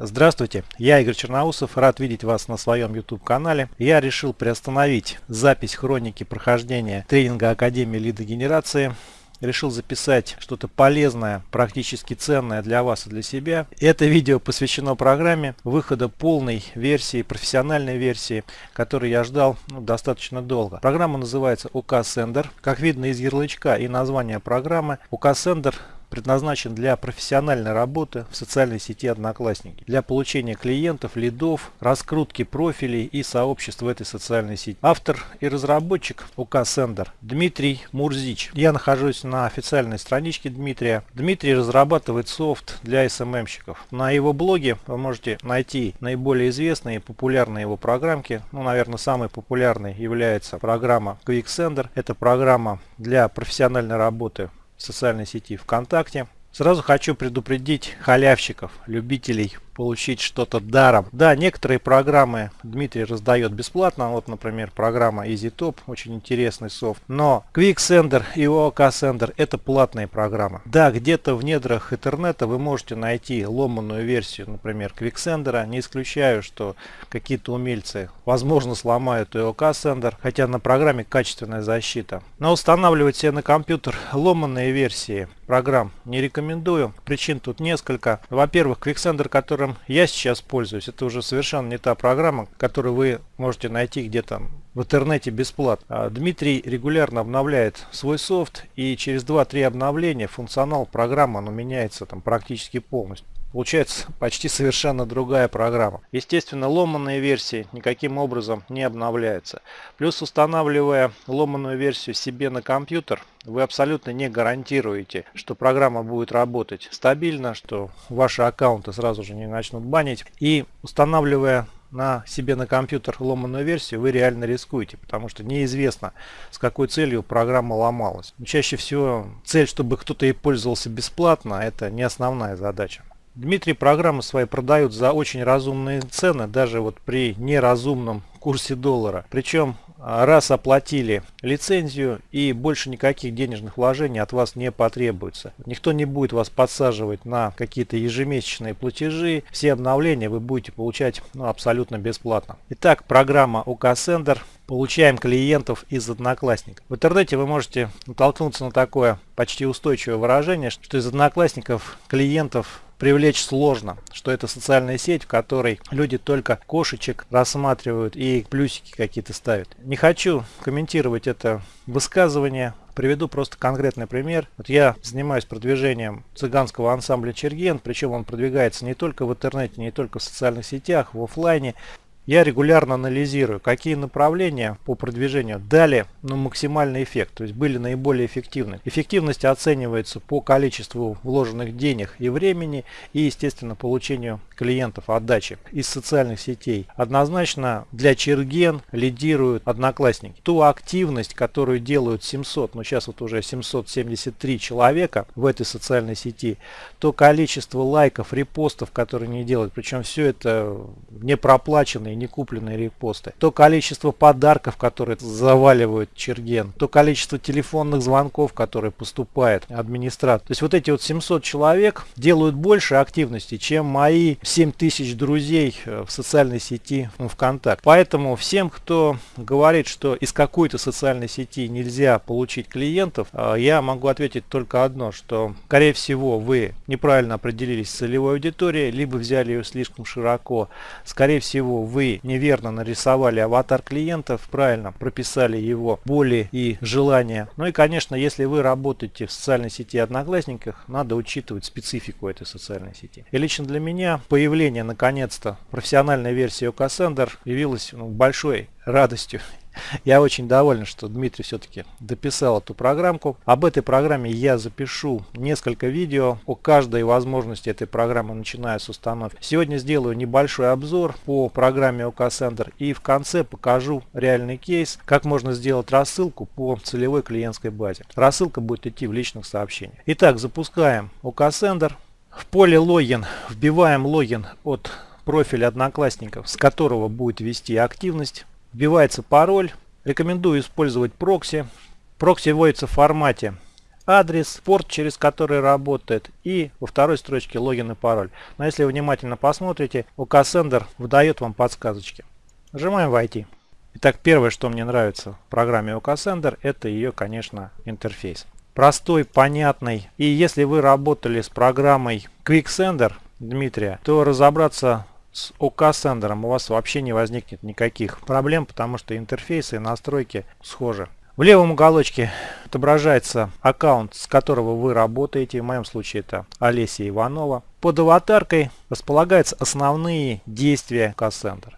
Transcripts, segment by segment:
Здравствуйте, я Игорь Черноусов, рад видеть вас на своем YouTube канале. Я решил приостановить запись хроники прохождения тренинга Академии лидогенерации. Решил записать что-то полезное, практически ценное для вас и для себя. Это видео посвящено программе выхода полной версии, профессиональной версии, которую я ждал ну, достаточно долго. Программа называется OK Sender. Как видно из ярлычка и названия программы, OK Sender предназначен для профессиональной работы в социальной сети Одноклассники, для получения клиентов, лидов, раскрутки профилей и сообществ в этой социальной сети. Автор и разработчик УК Сендер Дмитрий Мурзич. Я нахожусь на официальной страничке Дмитрия. Дмитрий разрабатывает софт для СММщиков. На его блоге вы можете найти наиболее известные и популярные его программки. Ну, наверное, самой популярной является программа QuickSender. Это программа для профессиональной работы социальной сети ВКонтакте. Сразу хочу предупредить халявщиков, любителей получить что-то даром. Да, некоторые программы Дмитрий раздает бесплатно. Вот, например, программа EasyTop, очень интересный софт. Но QuickSender и OKSender это платные программы. Да, где-то в недрах интернета вы можете найти ломаную версию, например, QuickSender. Не исключаю, что какие-то умельцы, возможно, сломают и хотя на программе качественная защита. Но устанавливать себе на компьютер ломанные версии программ не рекомендую. Причин тут несколько. Во-первых, QuickSender, который которым я сейчас пользуюсь, это уже совершенно не та программа, которую вы можете найти где-то в интернете бесплатно. А Дмитрий регулярно обновляет свой софт и через 2-3 обновления функционал программы он меняется там практически полностью. Получается почти совершенно другая программа. Естественно, ломанные версии никаким образом не обновляются. Плюс устанавливая ломаную версию себе на компьютер, вы абсолютно не гарантируете, что программа будет работать стабильно, что ваши аккаунты сразу же не начнут банить. И устанавливая на себе на компьютер ломаную версию, вы реально рискуете, потому что неизвестно, с какой целью программа ломалась. чаще всего цель, чтобы кто-то и пользовался бесплатно, это не основная задача. Дмитрий программы свои продают за очень разумные цены, даже вот при неразумном курсе доллара. Причем а, раз оплатили лицензию и больше никаких денежных вложений от вас не потребуется. Никто не будет вас подсаживать на какие-то ежемесячные платежи. Все обновления вы будете получать ну, абсолютно бесплатно. Итак, программа Sender. Получаем клиентов из Одноклассников. В интернете вы можете натолкнуться на такое почти устойчивое выражение, что из Одноклассников клиентов привлечь сложно, что это социальная сеть, в которой люди только кошечек рассматривают и плюсики какие-то ставят. Не хочу комментировать это высказывание, приведу просто конкретный пример. Вот я занимаюсь продвижением цыганского ансамбля Черген, причем он продвигается не только в интернете, не только в социальных сетях, в офлайне. Я регулярно анализирую, какие направления по продвижению дали ну, максимальный эффект, то есть были наиболее эффективны. Эффективность оценивается по количеству вложенных денег и времени и, естественно, получению клиентов отдачи из социальных сетей. Однозначно для Черген лидируют одноклассники. Ту активность, которую делают 700, ну сейчас вот уже 773 человека в этой социальной сети, то количество лайков, репостов, которые они делают, причем все это не проплаченные не купленные репосты, то количество подарков, которые заваливают Черген, то количество телефонных звонков, которые поступает администратор. То есть вот эти вот 700 человек делают больше активности, чем мои 7000 друзей э, в социальной сети ВКонтакте. Поэтому всем, кто говорит, что из какой-то социальной сети нельзя получить клиентов, э, я могу ответить только одно, что скорее всего вы неправильно определились с целевой аудиторией, либо взяли ее слишком широко. Скорее всего вы неверно нарисовали аватар клиентов, правильно прописали его боли и желания. Ну и, конечно, если вы работаете в социальной сети Одноклассниках, надо учитывать специфику этой социальной сети. И лично для меня появление, наконец-то, профессиональной версии OKSender явилось ну, большой радостью я очень доволен, что Дмитрий все-таки дописал эту программку. Об этой программе я запишу несколько видео о каждой возможности этой программы, начиная с установки. Сегодня сделаю небольшой обзор по программе OKSender и в конце покажу реальный кейс, как можно сделать рассылку по целевой клиентской базе. Рассылка будет идти в личных сообщениях. Итак, запускаем OKSender. В поле логин вбиваем логин от профиля одноклассников, с которого будет вести активность. Вбивается пароль. Рекомендую использовать прокси. Прокси вводится в формате адрес, порт, через который работает, и во второй строчке логин и пароль. Но если вы внимательно посмотрите, OKSender выдает вам подсказочки. Нажимаем «Войти». Итак, первое, что мне нравится в программе OKSender, это ее, конечно, интерфейс. Простой, понятный. И если вы работали с программой QuickSender Дмитрия, то разобраться с OK у вас вообще не возникнет никаких проблем, потому что интерфейсы и настройки схожи. В левом уголочке отображается аккаунт, с которого вы работаете. В моем случае это Олеся Иванова. Под аватаркой располагаются основные действия Cassandra.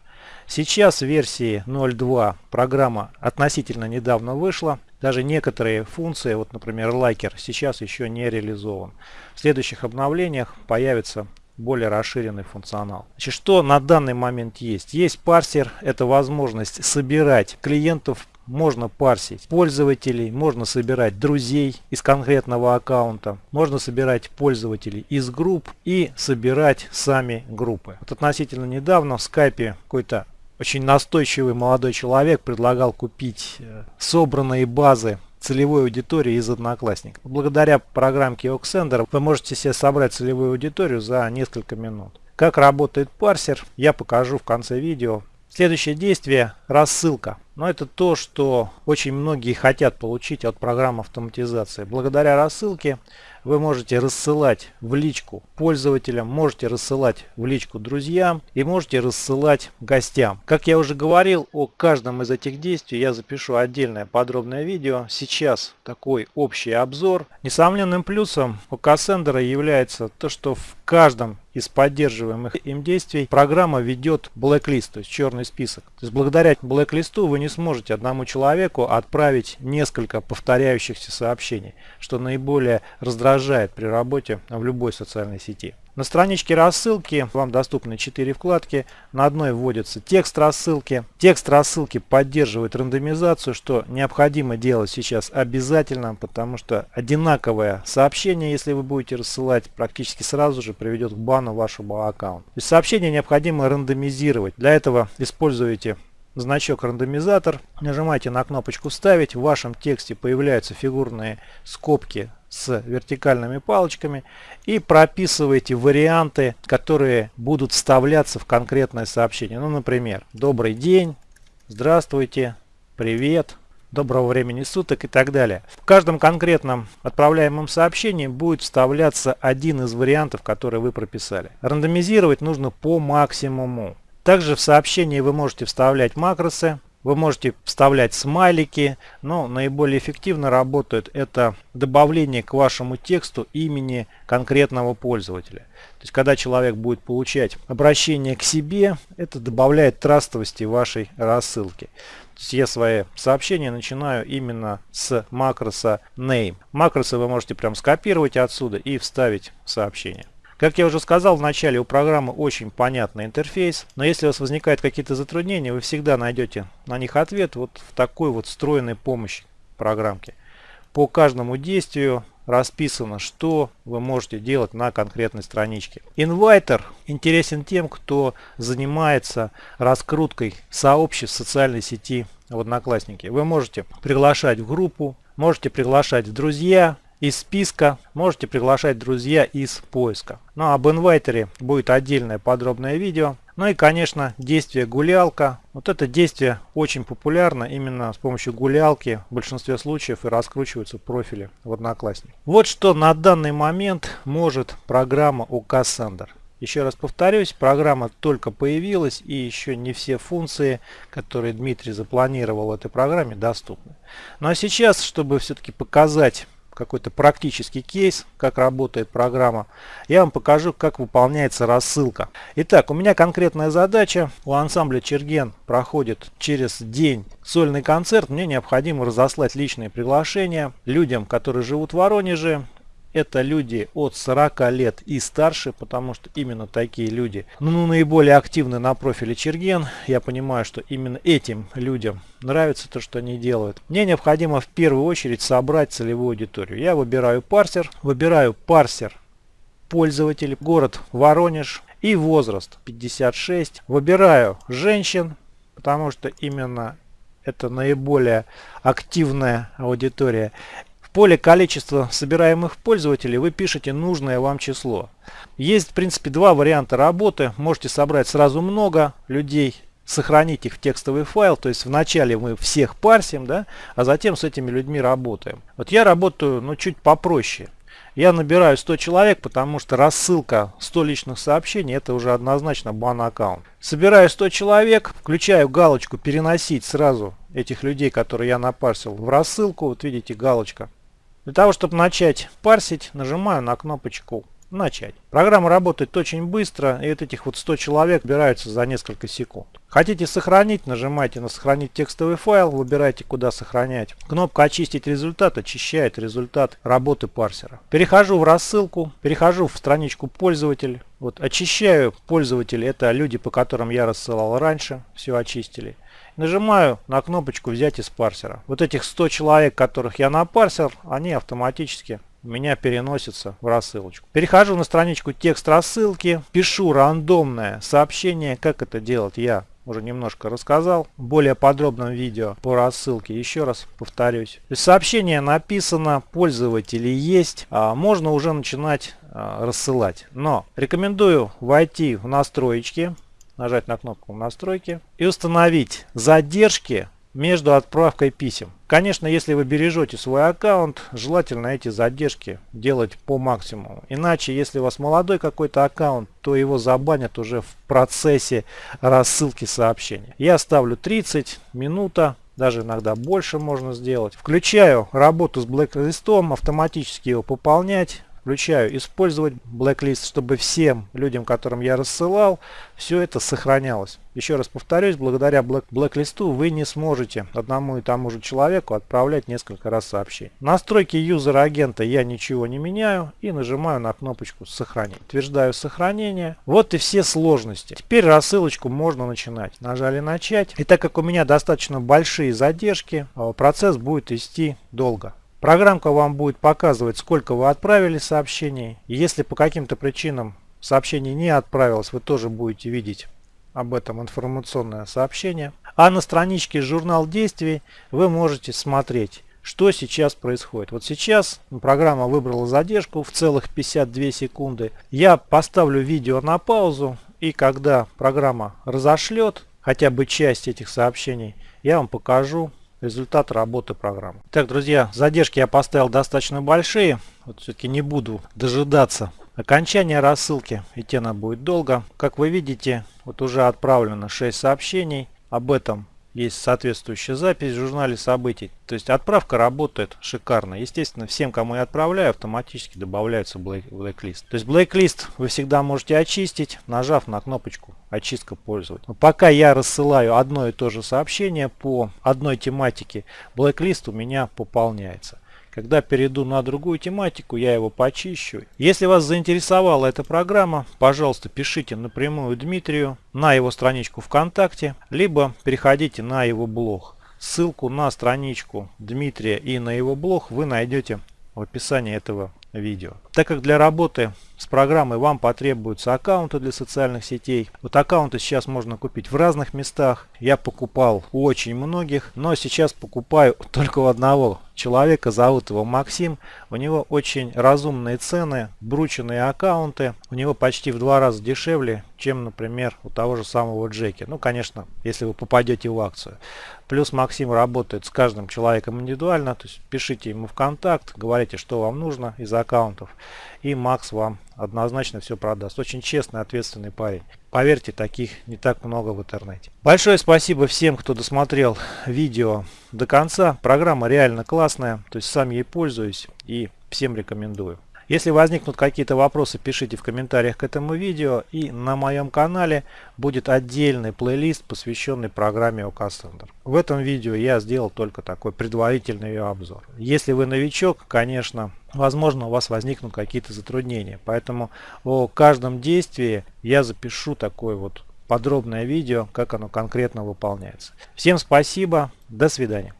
Сейчас в версии 0.2 программа относительно недавно вышла. Даже некоторые функции, вот например лайкер, сейчас еще не реализован. В следующих обновлениях появится более расширенный функционал. Значит, что на данный момент есть? Есть парсер, это возможность собирать клиентов можно парсить пользователей, можно собирать друзей из конкретного аккаунта, можно собирать пользователей из групп и собирать сами группы. Вот относительно недавно в скайпе какой-то очень настойчивый молодой человек предлагал купить э, собранные базы целевой аудитории из одноклассников. Благодаря программке Oxender вы можете себе собрать целевую аудиторию за несколько минут. Как работает парсер, я покажу в конце видео. Следующее действие – рассылка. Но это то, что очень многие хотят получить от программы автоматизации. Благодаря рассылке вы можете рассылать в личку пользователям, можете рассылать в личку друзьям и можете рассылать гостям. Как я уже говорил, о каждом из этих действий я запишу отдельное подробное видео. Сейчас такой общий обзор. Несомненным плюсом у Cassandra является то, что в каждом из поддерживаемых им действий программа ведет blacklist, то есть черный список. То есть благодаря blacklist вы не сможете одному человеку отправить несколько повторяющихся сообщений, что наиболее раздражает при работе в любой социальной сети. На страничке рассылки вам доступны 4 вкладки. На одной вводится текст рассылки. Текст рассылки поддерживает рандомизацию, что необходимо делать сейчас обязательно, потому что одинаковое сообщение, если вы будете рассылать, практически сразу же приведет к бану вашего аккаунта. То сообщение необходимо рандомизировать. Для этого используете значок рандомизатор, нажимаете на кнопочку «Ставить», в вашем тексте появляются фигурные скобки с вертикальными палочками и прописываете варианты, которые будут вставляться в конкретное сообщение. Ну, например, «Добрый день», «Здравствуйте», «Привет», доброго времени суток и так далее. В каждом конкретном отправляемом сообщении будет вставляться один из вариантов, которые вы прописали. Рандомизировать нужно по максимуму. Также в сообщении вы можете вставлять макросы, вы можете вставлять смайлики, но наиболее эффективно работает это добавление к вашему тексту имени конкретного пользователя. То есть, когда человек будет получать обращение к себе, это добавляет трастовости вашей рассылки. Я свои сообщения начинаю именно с макроса name. Макросы вы можете прям скопировать отсюда и вставить в сообщение. Как я уже сказал в начале, у программы очень понятный интерфейс, но если у вас возникают какие-то затруднения, вы всегда найдете на них ответ вот в такой вот встроенной помощи программки. По каждому действию расписано, что вы можете делать на конкретной страничке. Инвайтер интересен тем, кто занимается раскруткой сообществ социальной сети в Одноклассники. Вы можете приглашать в группу, можете приглашать в друзья, из списка, можете приглашать друзья из поиска. Ну об инвайтере будет отдельное подробное видео. Ну и конечно действие гулялка. Вот это действие очень популярно именно с помощью гулялки в большинстве случаев и раскручиваются профили в Одноклассник. Вот что на данный момент может программа у Cassandra. Еще раз повторюсь, программа только появилась и еще не все функции, которые Дмитрий запланировал в этой программе, доступны. Ну а сейчас, чтобы все-таки показать какой-то практический кейс, как работает программа, я вам покажу, как выполняется рассылка. Итак, у меня конкретная задача. У ансамбля Черген проходит через день сольный концерт. Мне необходимо разослать личные приглашения людям, которые живут в Воронеже, это люди от 40 лет и старше, потому что именно такие люди ну, наиболее активны на профиле Черген. Я понимаю, что именно этим людям нравится то, что они делают. Мне необходимо в первую очередь собрать целевую аудиторию. Я выбираю парсер, выбираю парсер пользователей, город Воронеж и возраст 56. Выбираю женщин, потому что именно это наиболее активная аудитория Поле количества собираемых пользователей вы пишете нужное вам число. Есть в принципе два варианта работы. Можете собрать сразу много людей, сохранить их в текстовый файл, то есть вначале мы всех парсим, да, а затем с этими людьми работаем. Вот я работаю ну, чуть попроще. Я набираю 100 человек, потому что рассылка 100 личных сообщений это уже однозначно бан-аккаунт. Собираю 100 человек, включаю галочку переносить сразу этих людей, которые я напарсил в рассылку. Вот видите галочка. Для того, чтобы начать парсить, нажимаю на кнопочку начать. Программа работает очень быстро, и от этих вот 100 человек убираются за несколько секунд. Хотите сохранить, нажимайте на сохранить текстовый файл, выбирайте куда сохранять. Кнопка очистить результат очищает результат работы парсера. Перехожу в рассылку, перехожу в страничку пользователь. Вот очищаю пользователей, это люди, по которым я рассылал раньше, все очистили. Нажимаю на кнопочку взять из парсера. Вот этих 100 человек, которых я напарсил, они автоматически меня переносится в рассылочку. Перехожу на страничку текст рассылки, пишу рандомное сообщение. Как это делать я уже немножко рассказал. В более подробном видео по рассылке еще раз повторюсь. Сообщение написано, пользователи есть, а можно уже начинать а, рассылать. Но рекомендую войти в настройки, нажать на кнопку настройки и установить задержки между отправкой писем. Конечно, если вы бережете свой аккаунт, желательно эти задержки делать по максимуму. Иначе, если у вас молодой какой-то аккаунт, то его забанят уже в процессе рассылки сообщения. Я ставлю 30 минута, даже иногда больше можно сделать. Включаю работу с блэк-листом, автоматически его пополнять. Включаю использовать blacklist, чтобы всем людям, которым я рассылал, все это сохранялось. Еще раз повторюсь, благодаря black blacklist вы не сможете одному и тому же человеку отправлять несколько раз сообщение. Настройки юзера агента я ничего не меняю и нажимаю на кнопочку сохранить. Утверждаю сохранение. Вот и все сложности. Теперь рассылочку можно начинать. Нажали начать. И так как у меня достаточно большие задержки, а, процесс будет идти долго. Программка вам будет показывать, сколько вы отправили сообщений. И если по каким-то причинам сообщение не отправилось, вы тоже будете видеть об этом информационное сообщение. А на страничке журнал действий вы можете смотреть, что сейчас происходит. Вот сейчас программа выбрала задержку в целых 52 секунды. Я поставлю видео на паузу и когда программа разошлет хотя бы часть этих сообщений, я вам покажу результат работы программы. Так, друзья, задержки я поставил достаточно большие. Вот все-таки не буду дожидаться окончания рассылки. Идти она будет долго. Как вы видите, вот уже отправлено 6 сообщений. Об этом есть соответствующая запись в журнале событий. То есть отправка работает шикарно. Естественно, всем, кому я отправляю, автоматически добавляется blacklist. То есть blacklist вы всегда можете очистить, нажав на кнопочку очистка пользователя. Пока я рассылаю одно и то же сообщение по одной тематике, blacklist у меня пополняется. Когда перейду на другую тематику, я его почищу. Если вас заинтересовала эта программа, пожалуйста, пишите напрямую Дмитрию на его страничку ВКонтакте, либо переходите на его блог. Ссылку на страничку Дмитрия и на его блог вы найдете в описании этого видео. Так как для работы с программой вам потребуются аккаунты для социальных сетей. Вот аккаунты сейчас можно купить в разных местах. Я покупал у очень многих, но сейчас покупаю только у одного человека, зовут его Максим. У него очень разумные цены, брученные аккаунты. У него почти в два раза дешевле, чем, например, у того же самого Джеки. Ну, конечно, если вы попадете в акцию. Плюс Максим работает с каждым человеком индивидуально, то есть пишите ему в контакт, говорите, что вам нужно из аккаунтов, и Макс вам однозначно все продаст. Очень честный, ответственный парень. Поверьте, таких не так много в интернете. Большое спасибо всем, кто досмотрел видео до конца. Программа реально классная, то есть сам ей пользуюсь и всем рекомендую. Если возникнут какие-то вопросы, пишите в комментариях к этому видео. И на моем канале будет отдельный плейлист, посвященный программе OKCenter. В этом видео я сделал только такой предварительный ее обзор. Если вы новичок, конечно, возможно у вас возникнут какие-то затруднения. Поэтому о каждом действии я запишу такое вот подробное видео, как оно конкретно выполняется. Всем спасибо, до свидания.